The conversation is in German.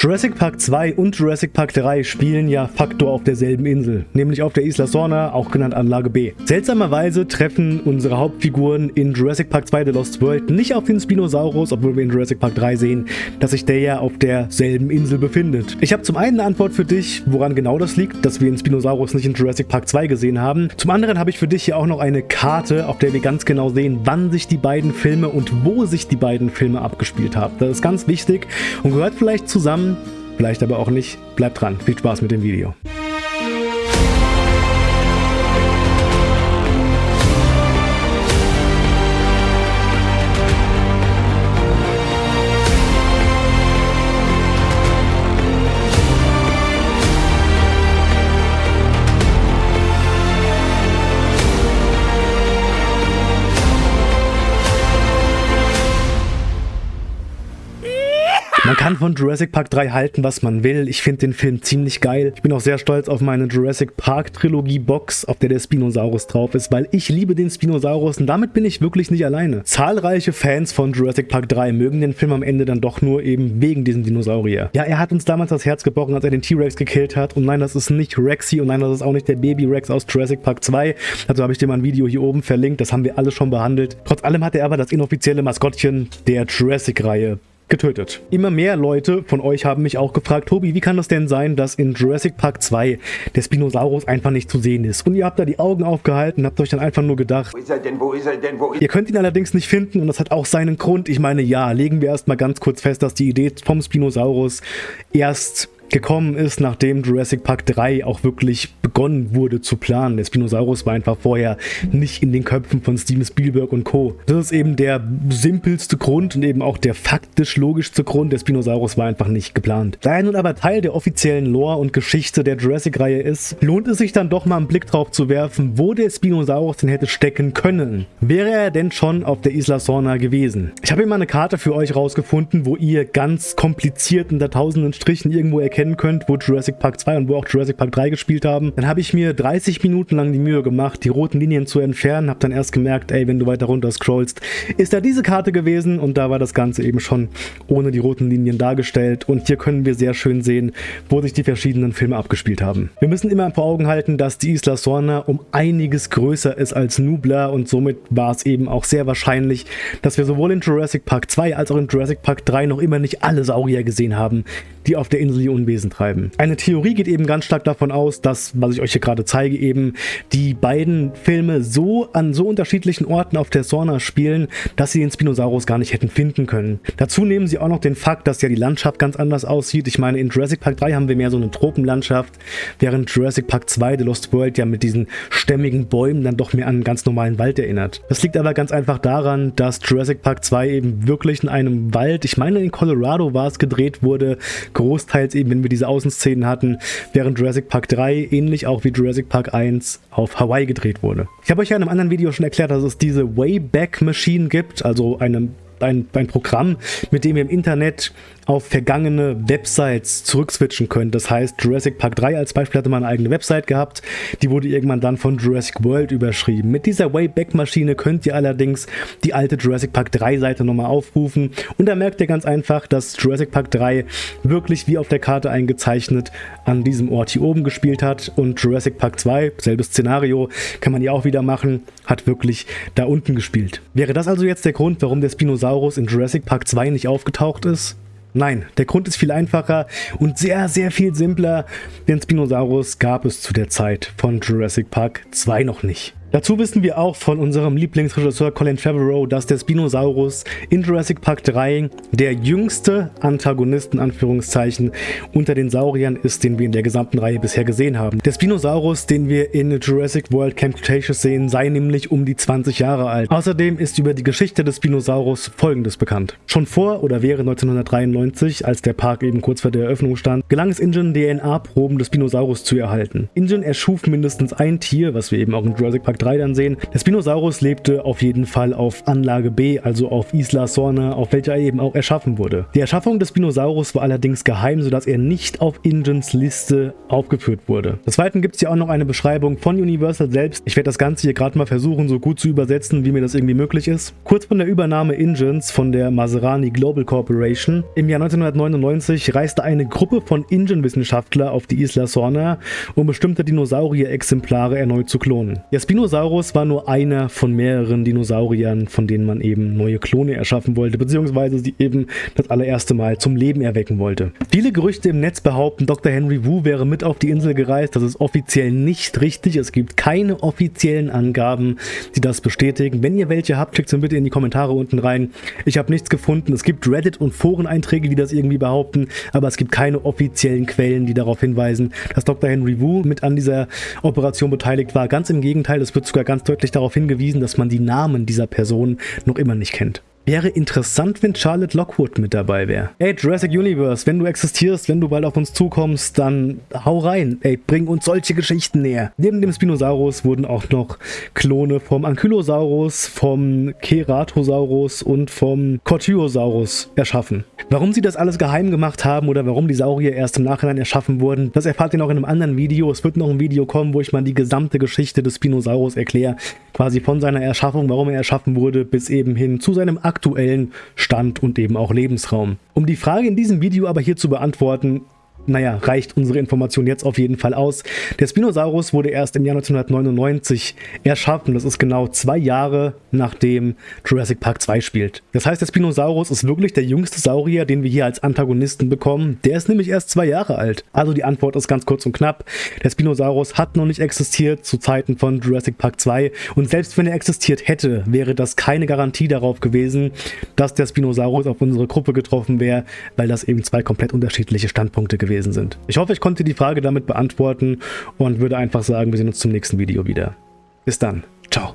Jurassic Park 2 und Jurassic Park 3 spielen ja Faktor auf derselben Insel, nämlich auf der Isla Sorna, auch genannt Anlage B. Seltsamerweise treffen unsere Hauptfiguren in Jurassic Park 2 The Lost World nicht auf den Spinosaurus, obwohl wir in Jurassic Park 3 sehen, dass sich der ja auf derselben Insel befindet. Ich habe zum einen eine Antwort für dich, woran genau das liegt, dass wir den Spinosaurus nicht in Jurassic Park 2 gesehen haben. Zum anderen habe ich für dich hier auch noch eine Karte, auf der wir ganz genau sehen, wann sich die beiden Filme und wo sich die beiden Filme abgespielt haben. Das ist ganz wichtig und gehört vielleicht zusammen vielleicht aber auch nicht. Bleibt dran, viel Spaß mit dem Video. Man kann von Jurassic Park 3 halten, was man will. Ich finde den Film ziemlich geil. Ich bin auch sehr stolz auf meine Jurassic Park Trilogie Box, auf der der Spinosaurus drauf ist, weil ich liebe den Spinosaurus und damit bin ich wirklich nicht alleine. Zahlreiche Fans von Jurassic Park 3 mögen den Film am Ende dann doch nur eben wegen diesem Dinosaurier. Ja, er hat uns damals das Herz gebrochen, als er den T-Rex gekillt hat und nein, das ist nicht Rexy und nein, das ist auch nicht der Baby Rex aus Jurassic Park 2. Also habe ich dir mal ein Video hier oben verlinkt, das haben wir alle schon behandelt. Trotz allem hat er aber das inoffizielle Maskottchen der Jurassic-Reihe getötet. Immer mehr Leute von euch haben mich auch gefragt, Tobi, wie kann das denn sein, dass in Jurassic Park 2 der Spinosaurus einfach nicht zu sehen ist? Und ihr habt da die Augen aufgehalten, habt euch dann einfach nur gedacht, wo ist er denn, wo ist er denn, wo ist Ihr könnt ihn allerdings nicht finden und das hat auch seinen Grund. Ich meine, ja, legen wir erstmal ganz kurz fest, dass die Idee vom Spinosaurus erst gekommen ist, nachdem Jurassic Park 3 auch wirklich begonnen wurde zu planen. Der Spinosaurus war einfach vorher nicht in den Köpfen von Steven Spielberg und Co. Das ist eben der simpelste Grund und eben auch der faktisch logischste Grund. Der Spinosaurus war einfach nicht geplant. Da er nun aber Teil der offiziellen Lore und Geschichte der Jurassic-Reihe ist, lohnt es sich dann doch mal einen Blick drauf zu werfen, wo der Spinosaurus denn hätte stecken können. Wäre er denn schon auf der Isla Sorna gewesen? Ich habe hier mal eine Karte für euch rausgefunden, wo ihr ganz kompliziert unter tausenden Strichen irgendwo erkennt, erkennen könnt, wo Jurassic Park 2 und wo auch Jurassic Park 3 gespielt haben. Dann habe ich mir 30 Minuten lang die Mühe gemacht, die roten Linien zu entfernen, habe dann erst gemerkt, ey, wenn du weiter runter scrollst, ist da diese Karte gewesen und da war das Ganze eben schon ohne die roten Linien dargestellt und hier können wir sehr schön sehen, wo sich die verschiedenen Filme abgespielt haben. Wir müssen immer vor Augen halten, dass die Isla Sorna um einiges größer ist als Nubla und somit war es eben auch sehr wahrscheinlich, dass wir sowohl in Jurassic Park 2 als auch in Jurassic Park 3 noch immer nicht alle Saurier gesehen haben, die auf der Insel ihr Unwesen treiben. Eine Theorie geht eben ganz stark davon aus, dass, was ich euch hier gerade zeige, eben die beiden Filme so an so unterschiedlichen Orten auf der Sorna spielen, dass sie den Spinosaurus gar nicht hätten finden können. Dazu nehmen sie auch noch den Fakt, dass ja die Landschaft ganz anders aussieht. Ich meine, in Jurassic Park 3 haben wir mehr so eine Tropenlandschaft, während Jurassic Park 2 The Lost World ja mit diesen stämmigen Bäumen dann doch mehr an einen ganz normalen Wald erinnert. Das liegt aber ganz einfach daran, dass Jurassic Park 2 eben wirklich in einem Wald, ich meine in Colorado war es gedreht wurde, großteils eben, wenn wir diese Außenszenen hatten, während Jurassic Park 3 ähnlich auch wie Jurassic Park 1 auf Hawaii gedreht wurde. Ich habe euch ja in einem anderen Video schon erklärt, dass es diese Wayback Machine gibt, also eine ein, ein Programm, mit dem ihr im Internet auf vergangene Websites zurückswitchen könnt. Das heißt, Jurassic Park 3 als Beispiel hatte mal eine eigene Website gehabt, die wurde irgendwann dann von Jurassic World überschrieben. Mit dieser Wayback-Maschine könnt ihr allerdings die alte Jurassic Park 3 Seite nochmal aufrufen und da merkt ihr ganz einfach, dass Jurassic Park 3 wirklich wie auf der Karte eingezeichnet an diesem Ort hier oben gespielt hat und Jurassic Park 2, selbes Szenario, kann man ja auch wieder machen, hat wirklich da unten gespielt. Wäre das also jetzt der Grund, warum der Spinosaurus in Jurassic Park 2 nicht aufgetaucht ist? Nein, der Grund ist viel einfacher und sehr, sehr viel simpler. Den Spinosaurus gab es zu der Zeit von Jurassic Park 2 noch nicht. Dazu wissen wir auch von unserem Lieblingsregisseur Colin Trevorrow, dass der Spinosaurus in Jurassic Park 3 der jüngste Antagonist in Anführungszeichen unter den Sauriern ist, den wir in der gesamten Reihe bisher gesehen haben. Der Spinosaurus, den wir in Jurassic World Camp Cretaceous sehen, sei nämlich um die 20 Jahre alt. Außerdem ist über die Geschichte des Spinosaurus folgendes bekannt. Schon vor oder während 1993, als der Park eben kurz vor der Eröffnung stand, gelang es Ingen DNA-Proben des Spinosaurus zu erhalten. Ingen erschuf mindestens ein Tier, was wir eben auch in Jurassic Park Park 3 dann sehen. Der Spinosaurus lebte auf jeden Fall auf Anlage B, also auf Isla Sorna, auf welcher er eben auch erschaffen wurde. Die Erschaffung des Spinosaurus war allerdings geheim, sodass er nicht auf Ingens Liste aufgeführt wurde. Des Weiteren gibt es hier auch noch eine Beschreibung von Universal selbst. Ich werde das Ganze hier gerade mal versuchen, so gut zu übersetzen, wie mir das irgendwie möglich ist. Kurz von der Übernahme Ingens von der Maserani Global Corporation. Im Jahr 1999 reiste eine Gruppe von Ingen-Wissenschaftler auf die Isla Sorna, um bestimmte Dinosaurier-Exemplare erneut zu klonen. Der Spinosaurus war nur einer von mehreren Dinosauriern, von denen man eben neue Klone erschaffen wollte, beziehungsweise sie eben das allererste Mal zum Leben erwecken wollte. Viele Gerüchte im Netz behaupten, Dr. Henry Wu wäre mit auf die Insel gereist. Das ist offiziell nicht richtig. Es gibt keine offiziellen Angaben, die das bestätigen. Wenn ihr welche habt, schickt sie bitte in die Kommentare unten rein. Ich habe nichts gefunden. Es gibt Reddit und Foreneinträge, die das irgendwie behaupten, aber es gibt keine offiziellen Quellen, die darauf hinweisen, dass Dr. Henry Wu mit an dieser Operation beteiligt war. Ganz im Gegenteil, es wird sogar ganz deutlich darauf hingewiesen, dass man die Namen dieser Person noch immer nicht kennt. Wäre interessant, wenn Charlotte Lockwood mit dabei wäre. Ey, Jurassic Universe, wenn du existierst, wenn du bald auf uns zukommst, dann hau rein. Ey, bring uns solche Geschichten näher. Neben dem Spinosaurus wurden auch noch Klone vom Ankylosaurus, vom Keratosaurus und vom Cortiosaurus erschaffen. Warum sie das alles geheim gemacht haben oder warum die Saurier erst im Nachhinein erschaffen wurden, das erfahrt ihr noch in einem anderen Video. Es wird noch ein Video kommen, wo ich mal die gesamte Geschichte des Spinosaurus erkläre. Quasi von seiner Erschaffung, warum er erschaffen wurde, bis eben hin zu seinem aktuellen Stand und eben auch Lebensraum. Um die Frage in diesem Video aber hier zu beantworten, naja, reicht unsere Information jetzt auf jeden Fall aus. Der Spinosaurus wurde erst im Jahr 1999 erschaffen. Das ist genau zwei Jahre nachdem Jurassic Park 2 spielt. Das heißt, der Spinosaurus ist wirklich der jüngste Saurier, den wir hier als Antagonisten bekommen. Der ist nämlich erst zwei Jahre alt. Also die Antwort ist ganz kurz und knapp. Der Spinosaurus hat noch nicht existiert zu Zeiten von Jurassic Park 2. Und selbst wenn er existiert hätte, wäre das keine Garantie darauf gewesen, dass der Spinosaurus auf unsere Gruppe getroffen wäre, weil das eben zwei komplett unterschiedliche Standpunkte gewesen gewesen sind. Ich hoffe, ich konnte die Frage damit beantworten und würde einfach sagen, wir sehen uns zum nächsten Video wieder. Bis dann. Ciao.